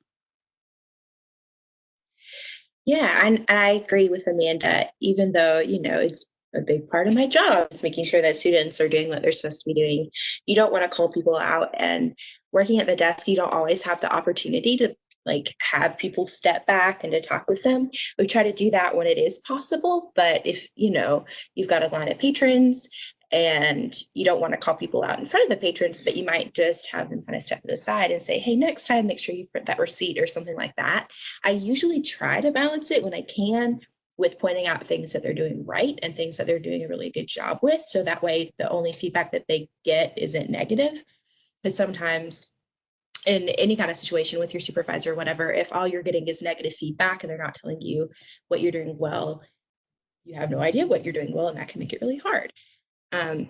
Yeah, and, and I agree with Amanda, even though, you know, it's a big part of my job is making sure that students are doing what they're supposed to be doing. You don't want to call people out and working at the desk, you don't always have the opportunity to like have people step back and to talk with them. We try to do that when it is possible, but if, you know, you've got a line of patrons and you don't want to call people out in front of the patrons, but you might just have them kind of step to the side and say, hey, next time, make sure you print that receipt or something like that. I usually try to balance it when I can with pointing out things that they're doing right and things that they're doing a really good job with. So that way, the only feedback that they get isn't negative. Because sometimes in any kind of situation with your supervisor, or whatever, if all you're getting is negative feedback and they're not telling you what you're doing well, you have no idea what you're doing well, and that can make it really hard. Um,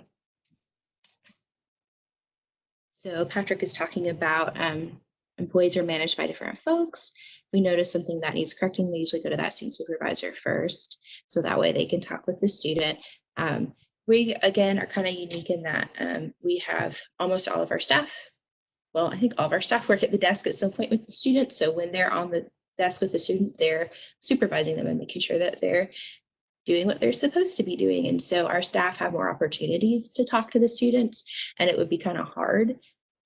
so Patrick is talking about um, employees are managed by different folks. If we notice something that needs correcting, they usually go to that student supervisor first. So that way they can talk with the student. Um, we, again, are kind of unique in that um, we have almost all of our staff. Well, I think all of our staff work at the desk at some point with the student. So when they're on the desk with the student, they're supervising them and making sure that they're doing what they're supposed to be doing. And so our staff have more opportunities to talk to the students and it would be kind of hard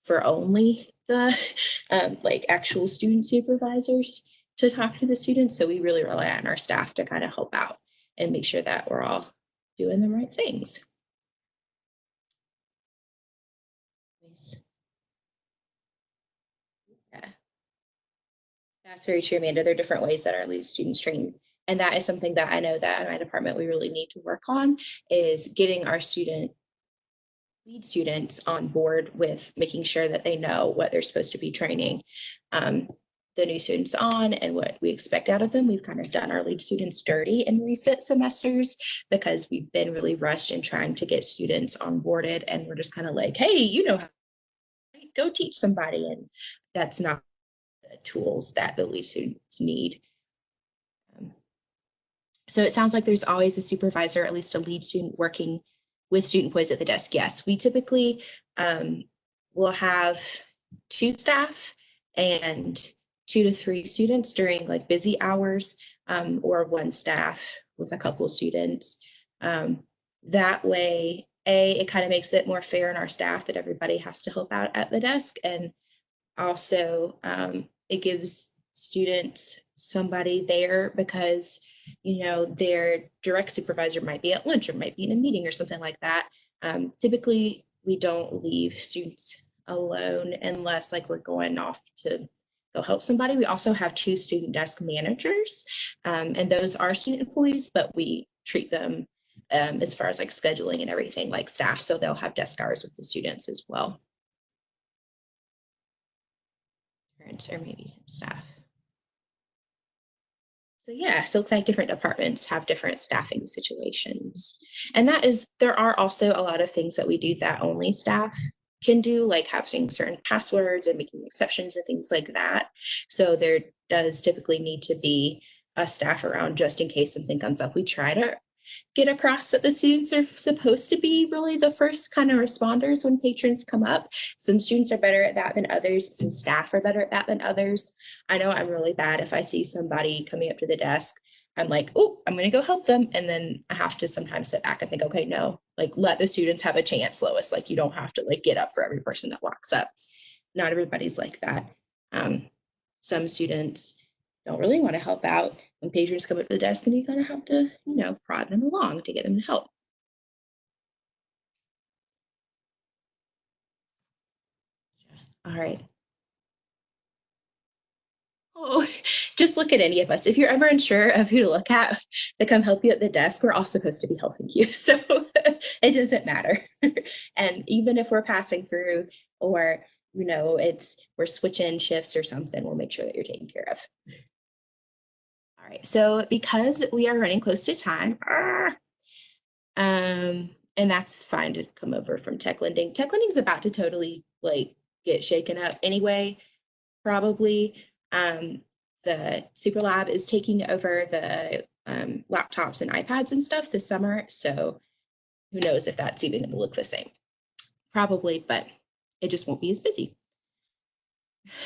for only the um, like actual student supervisors to talk to the students. So we really rely on our staff to kind of help out and make sure that we're all doing the right things. Yeah. That's very true, Amanda. There are different ways that our lead students train. And that is something that I know that in my department we really need to work on is getting our student lead students on board with making sure that they know what they're supposed to be training um, the new students on and what we expect out of them. We've kind of done our lead students dirty in recent semesters because we've been really rushed in trying to get students onboarded and we're just kind of like, hey, you know, go teach somebody. And that's not the tools that the lead students need. So it sounds like there's always a supervisor, at least a lead student working with student voice at the desk. Yes, we typically um, will have two staff and two to three students during like busy hours um, or one staff with a couple students. Um, that way, A, it kind of makes it more fair in our staff that everybody has to help out at the desk. And also um, it gives students somebody there because you know, their direct supervisor might be at lunch or might be in a meeting or something like that. Um, typically, we don't leave students alone unless like we're going off to go help somebody. We also have two student desk managers, um, and those are student employees, but we treat them um, as far as like scheduling and everything like staff. So they'll have desk hours with the students as well. Parents or maybe staff. So yeah, so like different departments have different staffing situations. And that is, there are also a lot of things that we do that only staff can do, like having certain passwords and making exceptions and things like that. So there does typically need to be a staff around just in case something comes up. We try to get across that the students are supposed to be really the first kind of responders when patrons come up. Some students are better at that than others. Some staff are better at that than others. I know I'm really bad if I see somebody coming up to the desk. I'm like, oh, I'm going to go help them. And then I have to sometimes sit back and think, okay, no, like let the students have a chance, Lois. Like you don't have to like get up for every person that walks up. Not everybody's like that. Um, some students don't really want to help out when patrons come up to the desk and you kind of have to, you know, prod them along to get them to help. All right. Oh, just look at any of us. If you're ever unsure of who to look at to come help you at the desk, we're all supposed to be helping you. So it doesn't matter. and even if we're passing through or, you know, it's we're switching shifts or something, we'll make sure that you're taken care of. All right, so because we are running close to time, um, and that's fine to come over from tech lending. Tech lending is about to totally like get shaken up anyway, probably. Um, the Super Lab is taking over the um, laptops and iPads and stuff this summer. So who knows if that's even going to look the same? Probably, but it just won't be as busy.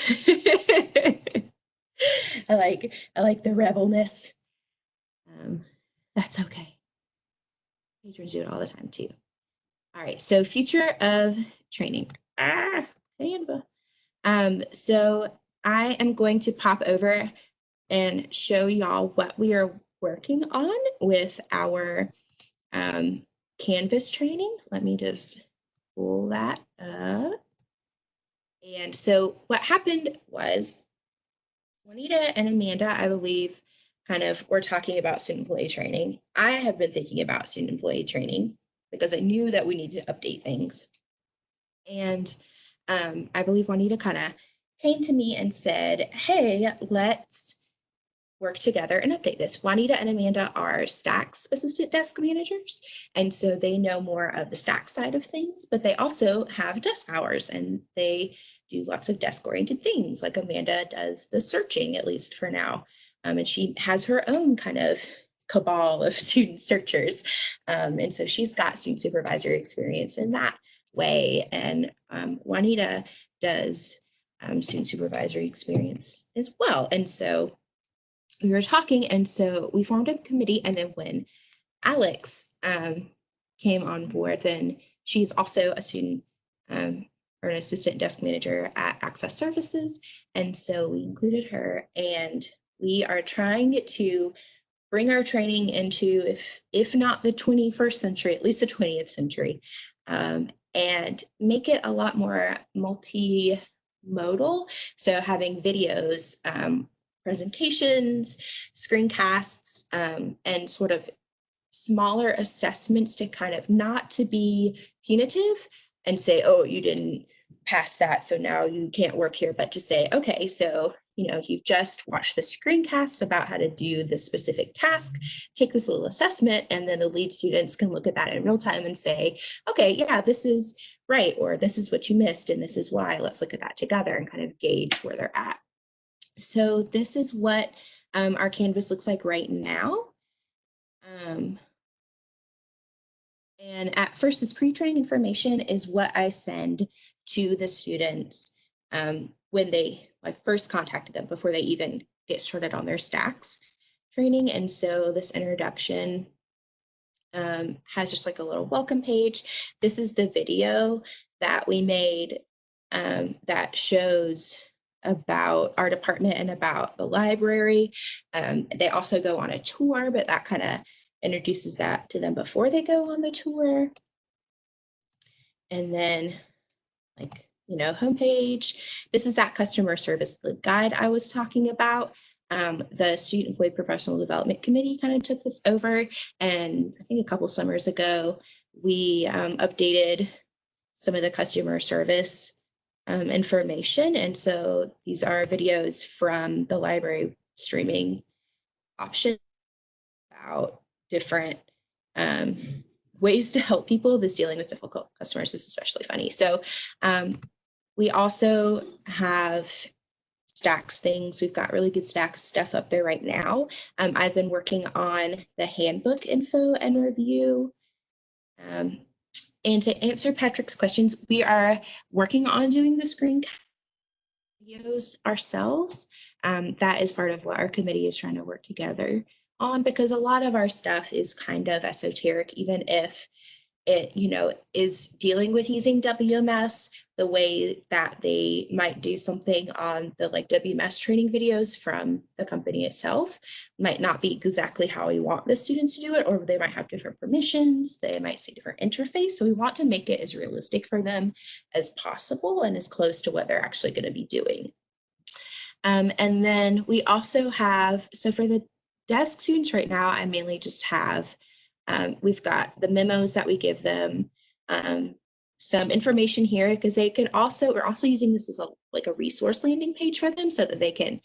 I like I like the rebelness. Um, that's okay. Patrons do it all the time too. All right, so future of training. Ah. Um, so I am going to pop over and show y'all what we are working on with our um, Canvas training. Let me just pull that up. And so what happened was Juanita and Amanda, I believe, kind of were talking about student employee training. I have been thinking about student employee training because I knew that we needed to update things. And um, I believe Juanita kind of came to me and said, hey, let's work together and update this. Juanita and Amanda are Stacks assistant desk managers, and so they know more of the Stacks side of things, but they also have desk hours and they do lots of desk oriented things. Like Amanda does the searching, at least for now. Um, and she has her own kind of cabal of student searchers. Um, and so she's got student supervisory experience in that way. And um, Juanita does um, student supervisory experience as well. And so we were talking, and so we formed a committee. And then when Alex um, came on board, then she's also a student um, or an assistant desk manager at Access Services. And so we included her, and we are trying to bring our training into, if if not the 21st century, at least the 20th century, um, and make it a lot more multimodal. So having videos, um, presentations, screencasts, um, and sort of smaller assessments to kind of not to be punitive and say, oh, you didn't pass that, so now you can't work here, but to say, okay, so you know, you've just watched the screencast about how to do this specific task, take this little assessment, and then the lead students can look at that in real time and say, okay, yeah, this is right, or this is what you missed, and this is why. Let's look at that together and kind of gauge where they're at. So this is what um, our Canvas looks like right now. Um, and at first, this pre-training information is what I send to the students um, when they, I first contacted them before they even get started on their stacks training. And so this introduction um, has just like a little welcome page. This is the video that we made um, that shows about our department and about the library. Um, they also go on a tour, but that kind of introduces that to them before they go on the tour. And then like, you know, homepage. This is that customer service guide I was talking about. Um, the Student Employee Professional Development Committee kind of took this over. And I think a couple summers ago, we um, updated some of the customer service um, information. And so these are videos from the library streaming option about different um, ways to help people that's dealing with difficult customers is especially funny. So um, we also have stacks things. We've got really good stacks stuff up there right now. Um, I've been working on the handbook info and review. Um, and to answer Patrick's questions, we are working on doing the screen videos ourselves. Um, that is part of what our committee is trying to work together on because a lot of our stuff is kind of esoteric, even if it, you know, is dealing with using WMS the way that they might do something on the like WMS training videos from the company itself might not be exactly how we want the students to do it, or they might have different permissions, they might see different interface. So we want to make it as realistic for them as possible and as close to what they're actually going to be doing. Um, and then we also have, so for the desk students right now, I mainly just have um, we've got the memos that we give them, um, some information here because they can also, we're also using this as a like a resource landing page for them so that they can,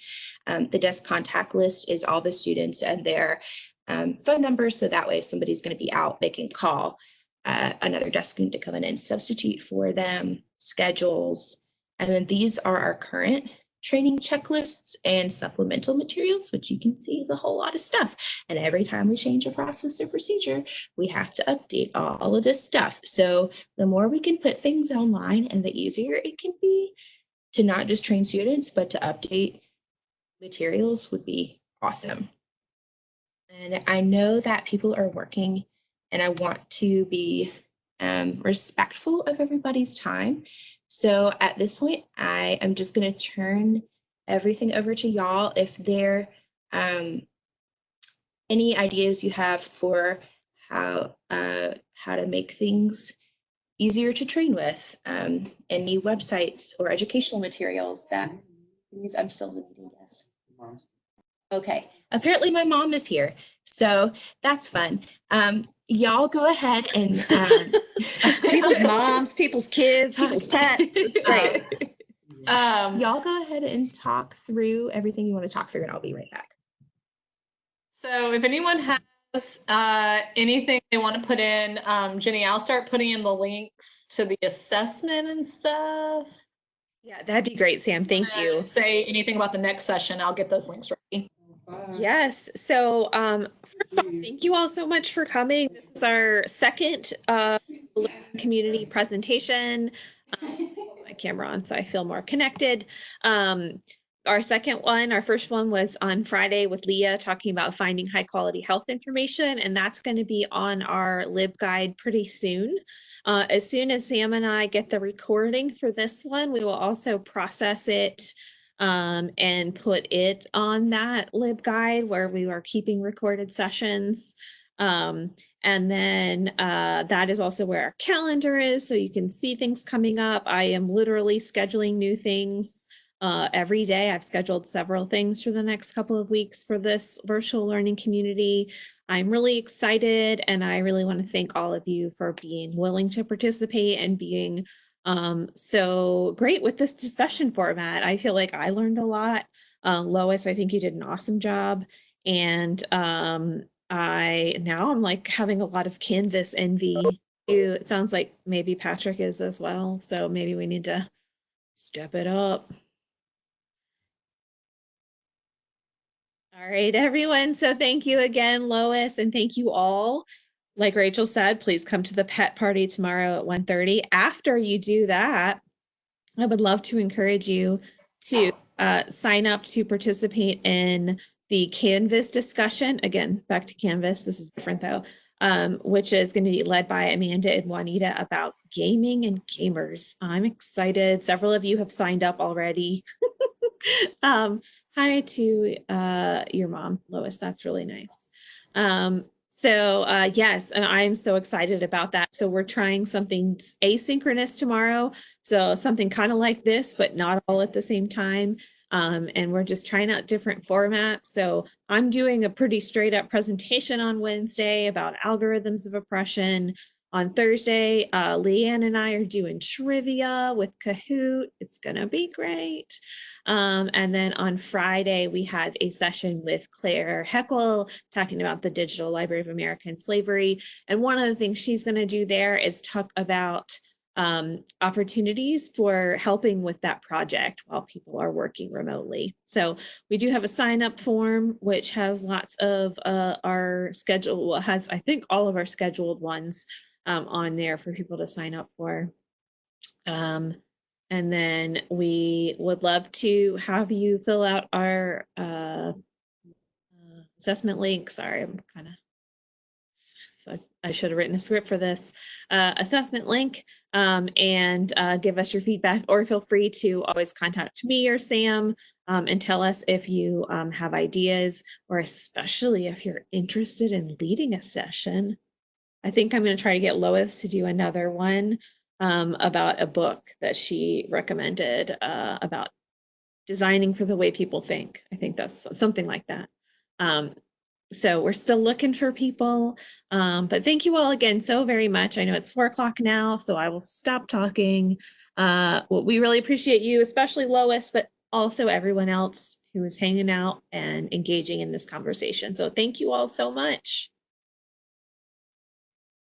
um, the desk contact list is all the students and their um, phone numbers. So that way if somebody's going to be out, they can call uh, another desk student to come in and substitute for them, schedules. And then these are our current training checklists and supplemental materials, which you can see is a whole lot of stuff. And every time we change a process or procedure, we have to update all of this stuff. So the more we can put things online and the easier it can be to not just train students, but to update materials would be awesome. And I know that people are working and I want to be um, respectful of everybody's time. So at this point, I am just going to turn everything over to y'all. If there um, any ideas you have for how uh, how to make things easier to train with, um, any websites or educational materials that means I'm still meeting, yes. Okay, apparently my mom is here, so that's fun. Um, y'all go ahead and um, People's moms, people's kids, people's pets. It's great. Um, Y'all go ahead and talk through everything you want to talk through, and I'll be right back. So if anyone has uh, anything they want to put in, um, Jenny, I'll start putting in the links to the assessment and stuff. Yeah, that'd be great, Sam. Thank you. Say anything about the next session, I'll get those links ready. Yes. So, um, first off, thank you all so much for coming. This is our second uh, community presentation. Um, my camera on, so I feel more connected. Um, our second one, our first one was on Friday with Leah talking about finding high quality health information, and that's going to be on our LibGuide pretty soon. Uh, as soon as Sam and I get the recording for this one, we will also process it um, and put it on that LibGuide where we are keeping recorded sessions. Um, and then uh, that is also where our calendar is, so you can see things coming up. I am literally scheduling new things uh, every day. I've scheduled several things for the next couple of weeks for this virtual learning community. I'm really excited and I really want to thank all of you for being willing to participate and being um, so great with this discussion format. I feel like I learned a lot. Uh, Lois, I think you did an awesome job. And um, I now I'm like having a lot of Canvas envy. It sounds like maybe Patrick is as well. So maybe we need to step it up. All right, everyone. So thank you again, Lois, and thank you all. Like Rachel said, please come to the pet party tomorrow at 1.30. After you do that, I would love to encourage you to uh, sign up to participate in the Canvas discussion. Again, back to Canvas. This is different though, um, which is going to be led by Amanda and Juanita about gaming and gamers. I'm excited. Several of you have signed up already. um, hi to uh, your mom, Lois. That's really nice. Um, so uh, yes, and I'm so excited about that. So we're trying something asynchronous tomorrow. So something kind of like this, but not all at the same time. Um, and we're just trying out different formats. So I'm doing a pretty straight up presentation on Wednesday about algorithms of oppression. On Thursday, uh, Leanne and I are doing trivia with Kahoot. It's gonna be great. Um, and then on Friday, we have a session with Claire Heckel talking about the Digital Library of American Slavery. And one of the things she's gonna do there is talk about um, opportunities for helping with that project while people are working remotely. So we do have a sign up form, which has lots of uh, our schedule, has I think all of our scheduled ones um, on there for people to sign up for. Um, and then we would love to have you fill out our uh, assessment link. Sorry, I'm kind of so I should have written a script for this uh, assessment link um, and uh, give us your feedback or feel free to always contact me or Sam um, and tell us if you um, have ideas or especially if you're interested in leading a session. I think I'm going to try to get Lois to do another one um, about a book that she recommended uh, about designing for the way people think. I think that's something like that. Um, so we're still looking for people. Um, but thank you all again so very much. I know it's four o'clock now, so I will stop talking. Uh, we really appreciate you, especially Lois, but also everyone else who is hanging out and engaging in this conversation. So thank you all so much.